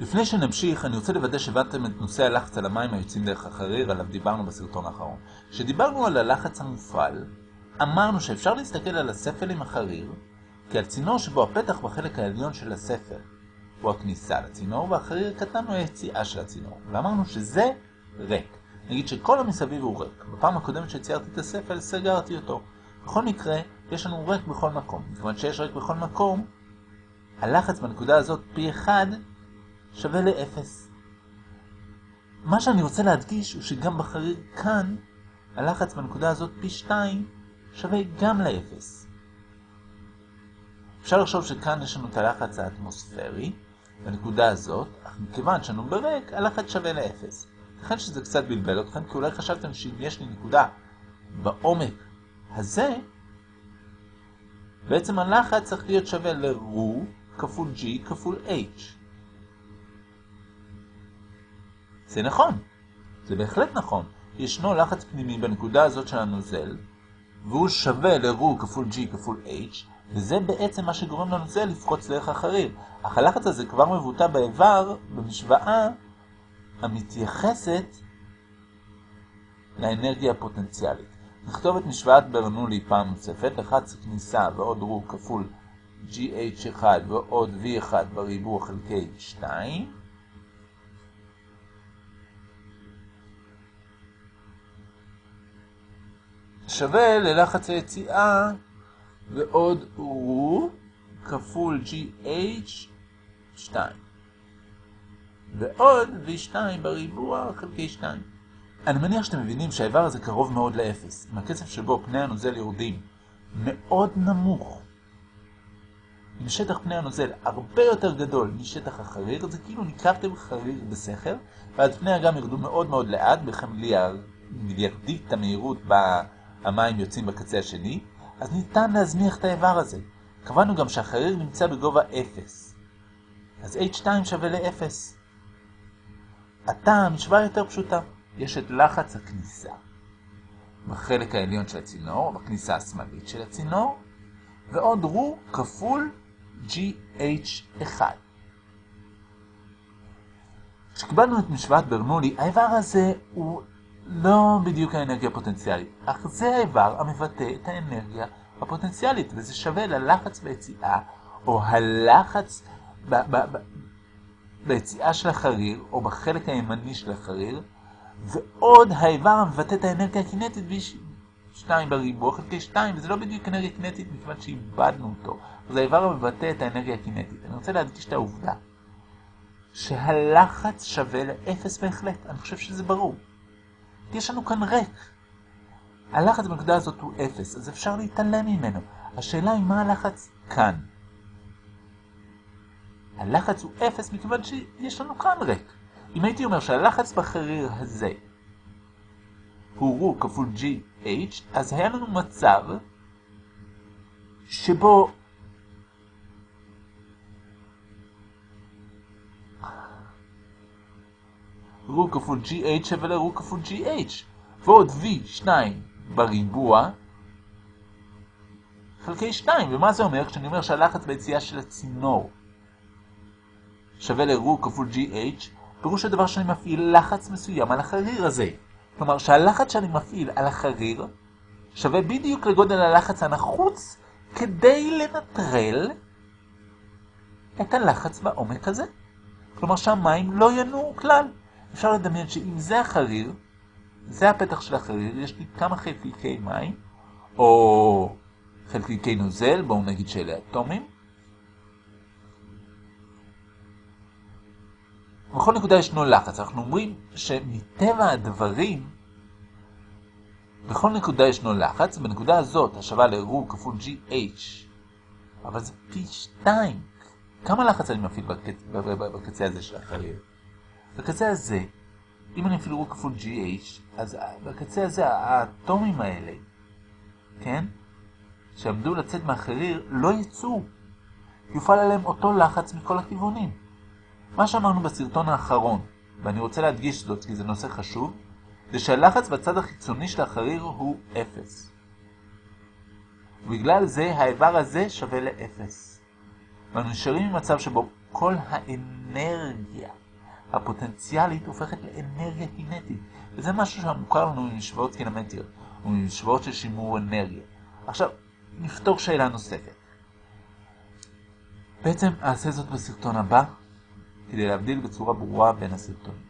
לפני שנמשיך, אני רוצה לוודא שהבנתם את נושא הלחץ על המים היוצאים דרך החריר, עליו דיברנו בסרטון האחרון. כשדיברנו על הלחץ המופעל, אמרנו שאפשר להסתכל על הספל עם החריר כעל צינור שבו הפתח בחלק העליון של הספל הוא הכניסה לצינור, והחריר קטן הוא היציאה של הצינור. ואמרנו שזה ריק. נגיד שכל המסביב הוא ריק. בפעם הקודמת שציירתי את הספל, סגרתי אותו. בכל מקרה, יש לנו ריק בכל מקום. מכיוון שיש ריק בכל מקום, הלחץ בנקודה הזאת פי 1 שווה ל-0. מה שאני רוצה להדגיש הוא שגם בחריר כאן, הלחץ בנקודה הזאת פי 2 שווה גם ל-0. אפשר לחשוב שכאן יש לנו את הלחץ האטמוספרי, בנקודה הזאת, אך מכיוון שאנו בריק, הלחץ שווה ל-0. לכן שזה קצת בלבל אתכם, כי אולי חשבתם שאם יש לי נקודה בעומק הזה, בעצם הלחץ צריך להיות שווה ל-רו כפול g כפול h. זה נכון, זה בהחלט נכון. ישנו לחץ פנימי בנקודה הזאת של הנוזל, והוא שווה ל-רו כפול g כפול h, וזה בעצם מה שגורם לנוזל לפרוץ דרך החריר. אך הלחץ הזה כבר מבוטא באיבר במשוואה המתייחסת לאנרגיה הפוטנציאלית. נכתוב את משוואת ברנולי פעם נוספת, לחץ כניסה ועוד רו כפול gh1 ועוד v1 בריבוע חלקי 2. שווה ללחץ היציאה ועוד רו כפול gh2 ועוד v2 בריבוע חלקי 2. אני מניח שאתם מבינים שהאיבר הזה קרוב מאוד לאפס, עם הקצב שבו פני הנוזל יורדים מאוד נמוך. עם שטח פני הנוזל הרבה יותר גדול משטח החריר, זה כאילו ניקבתם חריר בסכר, ואז פני האגם ירדו מאוד מאוד לאט, במיליארדית המהירות בה המים יוצאים בקצה השני, אז ניתן להזניח את האיבר הזה. קבענו גם שהחריר נמצא בגובה 0. אז h2 שווה ל-0. עתה המשוואה יותר פשוטה. יש את לחץ הכניסה בחלק העליון של הצינור, בכניסה השמאלית של הצינור, ועוד רו כפול GH1. כשקיבלנו את משוואת ברנולי, האיבר הזה הוא לא בדיוק האנרגיה הפוטנציאלית, אך זה האיבר המבטא את האנרגיה הפוטנציאלית, וזה שווה ללחץ ביציאה, או הלחץ ב- ב- ב- ביציאה של החריר, או בחלק הימני של החריר, ועוד האיבר המבטא את האנרגיה הקינטית ב-2 בריבוע חלקי 2, וזה לא בדיוק אנרגיה קינטית מכיוון שאיבדנו אותו. זה האיבר המבטא את האנרגיה הקינטית. אני רוצה להדגיש את העובדה שהלחץ שווה לאפס בהחלט. אני חושב שזה ברור. יש לנו כאן ריק. הלחץ בנקודה הזאת הוא אפס, אז אפשר להתעלם ממנו. השאלה היא מה הלחץ כאן. הלחץ הוא אפס מכיוון שיש לנו כאן ריק. אם הייתי אומר שהלחץ בחריר הזה הוא רו כפול GH, אז היה לנו מצב שבו רו כפול GH שווה לרו כפול GH, ועוד V2 בריבוע חלקי 2. ומה זה אומר כשאני אומר שהלחץ ביציאה של הצינור שווה לרו כפול GH, פירוש הדבר שאני מפעיל לחץ מסוים על החריר הזה. כלומר שהלחץ שאני מפעיל על החריר שווה בדיוק לגודל הלחץ הנחוץ כדי לנטרל את הלחץ בעומק הזה. כלומר שהמים לא ינועו כלל. אפשר לדמיין שאם זה החריר, זה הפתח של החריר, יש לי כמה חלקיקי מים, או חלקיקי נוזל, בואו נגיד שאלה אטומים, בכל נקודה ישנו לחץ. אנחנו אומרים שמטבע הדברים, בכל נקודה ישנו לחץ, בנקודה הזאת השווה לרו כפול GH, אבל זה פי 2. כמה לחץ אני מפעיל בקצ... בקצה הזה של החריר? בקצה הזה, אם אני אפעיל רו כפול GH, אז בקצה הזה האטומים האלה, כן? שעמדו לצאת מהחריר, לא יצאו. יופעל עליהם אותו לחץ מכל הכיוונים. מה שאמרנו בסרטון האחרון, ואני רוצה להדגיש זאת כי זה נושא חשוב, זה שהלחץ בצד החיצוני של החריר הוא 0. ובגלל זה האיבר הזה שווה ל-0. ואנו נשארים במצב שבו כל האנרגיה הפוטנציאלית הופכת לאנרגיה קינטית. וזה משהו שמוכר לנו ממשוואות קינמטיות, וממשוואות של שימור אנרגיה. עכשיו, נפתור שאלה נוספת. בעצם אעשה זאת בסרטון הבא, כדי להבדיל בצורה ברורה בין הסרטונים.